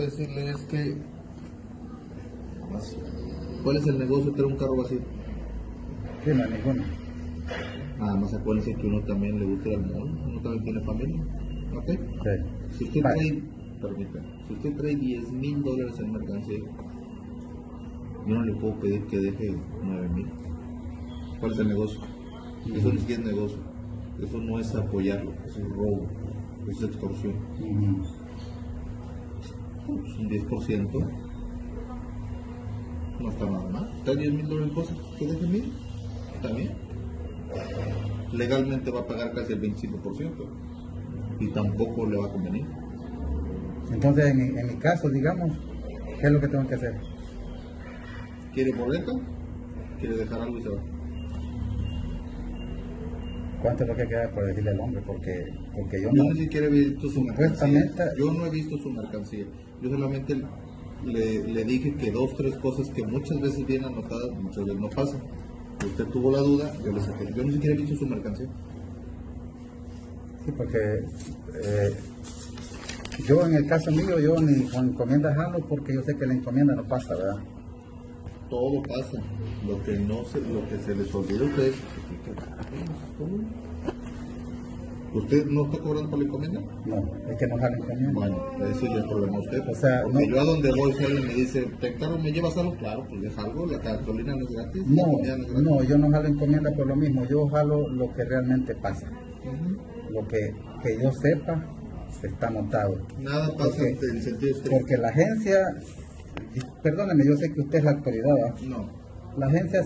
decirle es que. ¿Cuál es el negocio de tener un carro vacío? Sí, no ninguno. Nada más acuérdense que uno también le gusta ir al mall, uno también tiene familia. ¿Ok? Sí. Si usted Vale. trae, permítame, si usted trae 10 mil dólares en mercancía, yo no le puedo pedir que deje 9 mil. ¿Cuál es el negocio? Eso ni siquiera es negocio. Eso no es apoyarlo, eso es robo, eso es extorsión. Pues un 10% no está nada mal. Está 10 mil dólares en cosas, que deje mil, está bien. Legalmente va a pagar casi el 25% y tampoco le va a convenir. Entonces, en, mi- en mi caso, digamos, ¿qué es lo que tengo que hacer? ¿Quiere boleto? ¿Quiere dejar algo y se va? ¿Cuánto es lo que queda por decirle al hombre? Porque, porque yo Yo no... ni siquiera he visto su mercancía. Yo no he visto su mercancía. Yo solamente le, le dije que dos, tres cosas que muchas veces vienen anotadas, muchas veces no pasan. Usted tuvo la duda, yo le saqué. Yo ni siquiera he visto su mercancía. Sí, porque eh, yo en el caso mío, yo ni con encomienda jalo porque yo sé que la encomienda no pasa, ¿verdad? Todo pasa. Lo que no se, lo que se les olvida a ustedes. ¿Usted no está cobrando por la encomienda? No, es que no jala encomienda. Bueno, ese es el problema a usted. O sea, Porque no- yo a donde voy, si alguien me dice, ¿te carro me llevas algo? Claro, pues deja algo, la gasolina no es gratis. No, no es gratis. no, yo no jalo encomienda por lo mismo, yo jalo lo que realmente pasa. Lo que, que yo sepa se está anotado. Nada pasa Porque- en el sentido estricto. Porque la agencia, perdóneme, yo sé que usted es la autoridad, ¿verdad? No. la agencia